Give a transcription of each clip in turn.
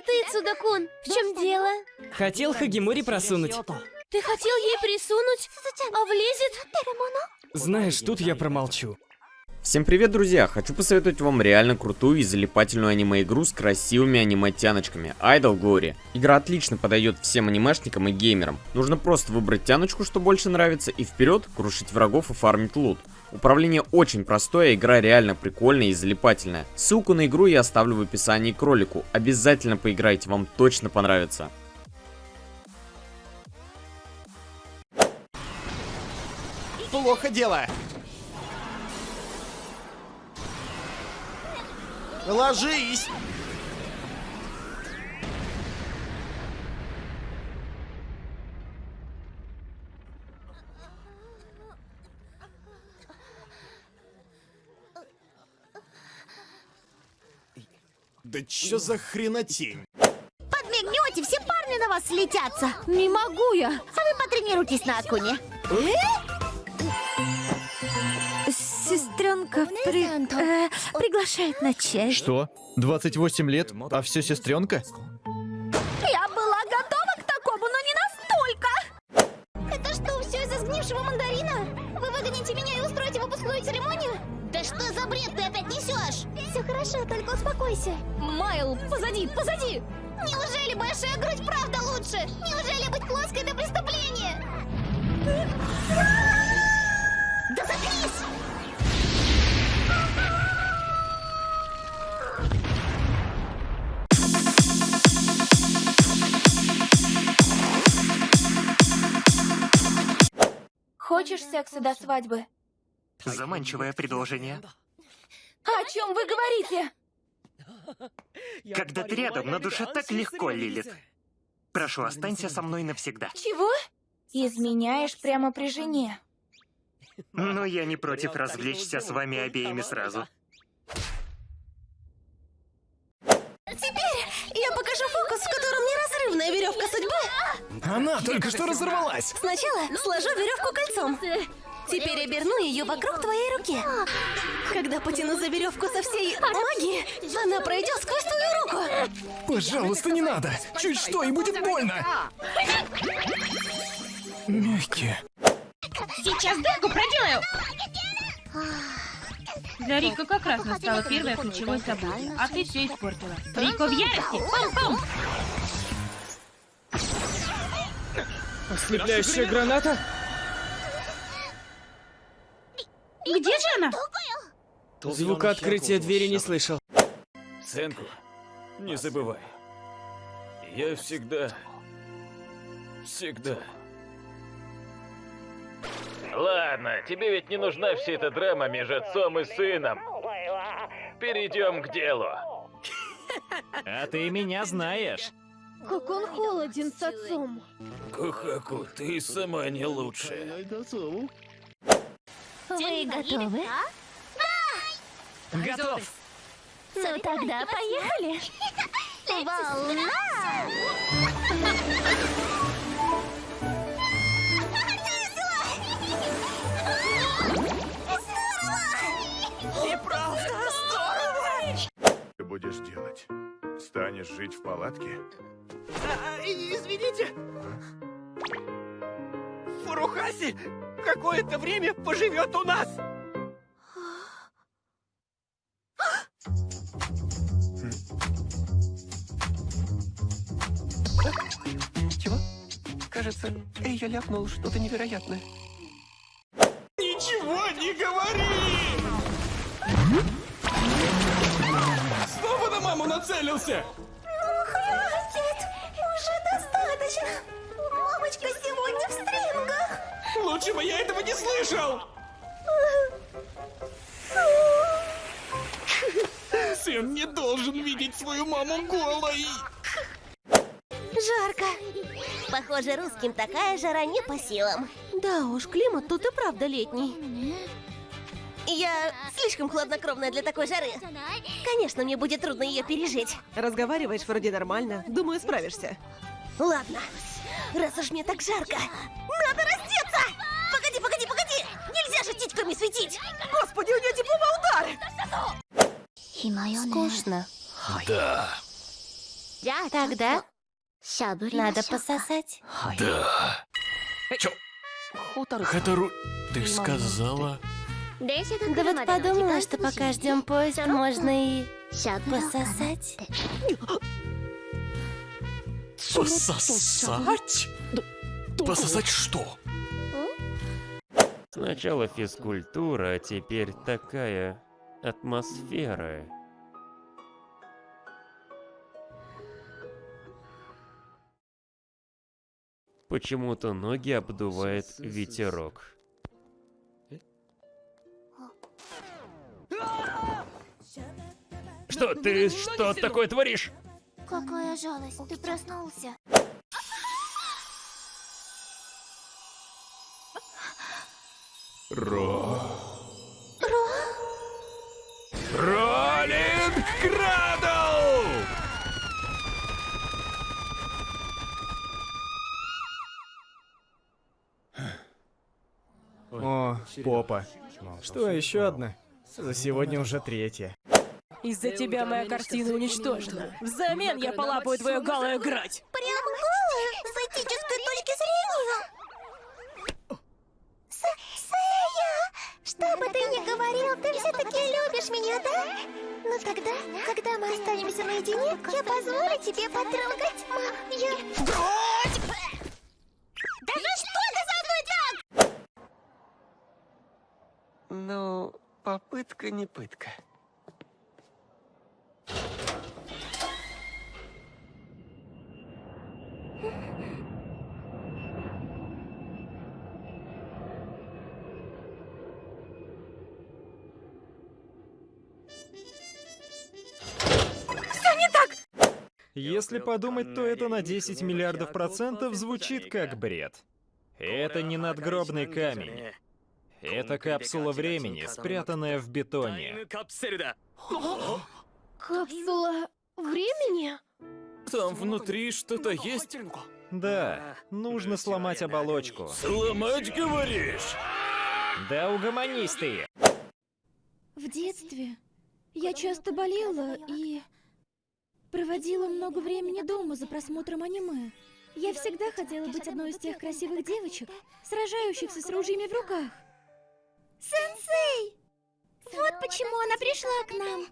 Это ты, Цудакун. В чем дело? Хотел Хагимури просунуть. Ты хотел ей присунуть, а влезет? Знаешь, тут я промолчу. Всем привет, друзья! Хочу посоветовать вам реально крутую и залипательную аниме-игру с красивыми аниме-тяночками Idol Glory. Игра отлично подойдет всем анимешникам и геймерам. Нужно просто выбрать тяночку, что больше нравится, и вперед крушить врагов и фармить лут. Управление очень простое, игра реально прикольная и залипательная. Ссылку на игру я оставлю в описании к ролику. Обязательно поиграйте, вам точно понравится. Плохо дело. Ложись! Да чё за хренотень? Подмигнете, все парни на вас слетятся. Не могу я. А вы потренируйтесь на Акуне. Сестренка при... э, приглашает на чай. Что? 28 лет, а все сестренка? Я была готова к такому, но не настолько. Это что, все из-за сгнившего мандарина? Вы выгоните меня и устроите выпускную церемонию? Да что за бред ты опять несешь? Все хорошо, только успокойся. Майл, позади, позади. Неужели большая грудь правда лучше? Неужели быть плоской это преступление? Да заткнись! Хочешь секса до свадьбы? Заманчивое предложение. О чем вы говорите? Когда ты рядом, на душе так легко, Лилит. Прошу, останься со мной навсегда. Чего? Изменяешь прямо при жене. Но я не против развлечься с вами обеими сразу. Только что разорвалась. Сначала сложу веревку кольцом. Теперь оберну ее вокруг твоей руки. Когда потяну за веревку со всей магии, она пройдет сквозь твою руку. Пожалуйста, не надо. Чуть что, и будет больно. Мягкие. Сейчас дырку проделаю! Для Рико как раз настало первое ключевое событие, а ты все испортила. Рико в ярости! Пам-пам! Ослепляющая граната? Где же она? Звука открытия двери не слышал. Сенку, не забывай. Я всегда... Всегда... Ладно, тебе ведь не нужна вся эта драма между отцом и сыном. Перейдем к делу. А ты меня знаешь. Как он холоден с отцом. Кухаку, ты сама не лучшая. Вы готовы? Готов. Ну тогда поехали. Волна! Что будешь делать? Станешь жить в палатке? Извините. Фурухаси какое-то время поживет у нас. Чего? Кажется, я ляпнул что-то невероятное. Ничего не говори! Снова на маму нацелился! Лучше бы я этого не слышал! Сын не должен видеть свою маму голой! Жарко. Похоже, русским такая жара не по силам. Да уж, климат тут и правда летний. Я слишком хладнокровная для такой жары. Конечно, мне будет трудно ее пережить. Разговариваешь вроде нормально. Думаю, справишься. Ладно, раз уж мне так жарко, надо раздеться! не светить! Господи, у нее типа удар! Скучно. Да. Тогда надо пососать. Да. Э, чё? Хатару, ты сказала... Да вот подумала, что пока ждем поезд, можно и пососать. Пососать? Пососать что? Сначала физкультура, а теперь такая атмосфера. Почему-то ноги обдувает ветерок. Что, ты что такое творишь? Какая жалость, ты проснулся. Ро... Ро? Роллинг Крадл! О, попа. Что, еще одна? За сегодня уже третья. Из-за тебя моя картина уничтожена. Взамен я полапаю твою голую грудь. Что бы ты ни говорил, ты все-таки любишь меня, да? Ну тогда, когда мы останемся наедине, я позволю тебе потрогать. Мам, я... Да ну что это за мной так? Ну, попытка не пытка. Если подумать, то это на 10 миллиардов процентов звучит как бред. Это не надгробный камень. Это капсула времени, спрятанная в бетоне. Капсула времени? Там внутри что-то есть? Да, нужно сломать оболочку. Сломать, говоришь? Да угомонись ты! В детстве я часто болела и проводила много времени дома за просмотром аниме. Я всегда хотела быть одной из тех красивых девочек, сражающихся с ружьями в руках. Сенсей! Вот почему она пришла к нам.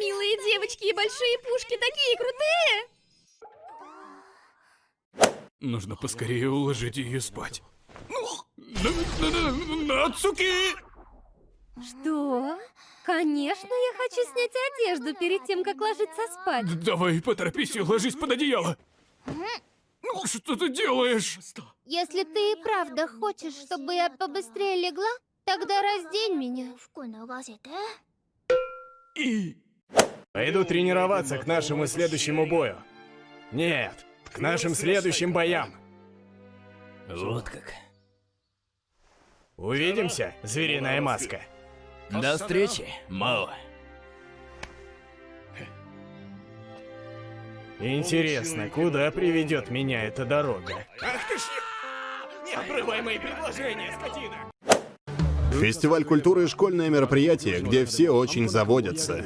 Милые девочки и большие пушки такие крутые! Нужно поскорее уложить ее спать. Нацуки! Что? Конечно, я хочу снять одежду перед тем, как ложиться спать. Давай, поторопись и ложись под одеяло. Ну, что ты делаешь? Если ты и правда хочешь, чтобы я побыстрее легла, тогда раздень меня. И... Пойду тренироваться к нашему следующему бою. Нет, к нашим следующим боям. Вот как. Увидимся, звериная маска. До встречи, Мао. Интересно, куда приведет меня эта дорога? Ах ты ж... Не обрывай мои предложения, скотина! Фестиваль культуры — школьное мероприятие, где все очень заводятся.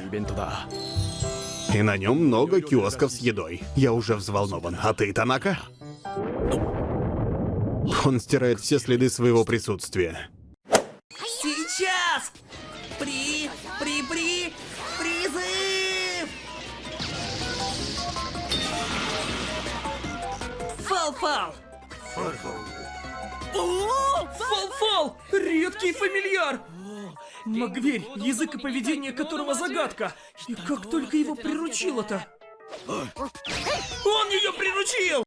И на нем много киосков с едой. Я уже взволнован. А ты, Танака? Он стирает все следы своего присутствия. Фал-фал! О, фал-фал! Редкий фамильяр! Магверь, язык и поведение которого загадка. И как только его приручило-то? Он ее приручил!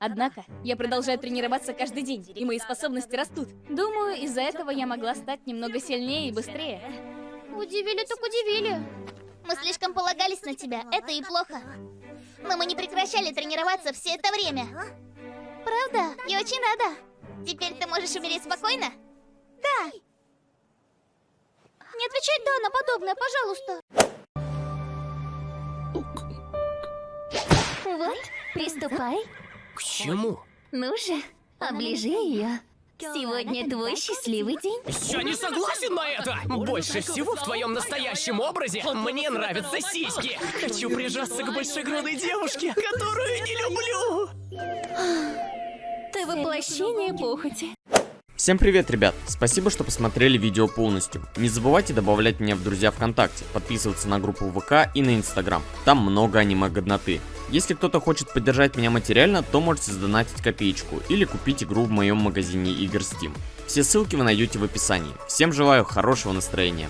Однако, я продолжаю тренироваться каждый день, и мои способности растут. Думаю, из-за этого я могла стать немного сильнее и быстрее. Удивили так удивили. Мы слишком полагались на тебя, это и плохо. Но мы не прекращали тренироваться все это время. Правда? Я очень рада. Теперь ты можешь умереть спокойно? Да. Не отвечай «да» на подобное, пожалуйста. Вот, приступай. К чему? Ну же, оближи ее. Сегодня твой счастливый день. Я не согласен на это! Больше всего в твоем настоящем образе мне нравятся сиськи. Хочу прижаться к большегрудой девушке, которую не люблю. Ты воплощение похоти. Всем привет, ребят! Спасибо, что посмотрели видео полностью. Не забывайте добавлять меня в друзья ВКонтакте, подписываться на группу ВК и на Инстаграм. Там много аниме-годноты. Если кто-то хочет поддержать меня материально, то можете задонатить копеечку или купить игру в моем магазине игр Steam. Все ссылки вы найдете в описании. Всем желаю хорошего настроения.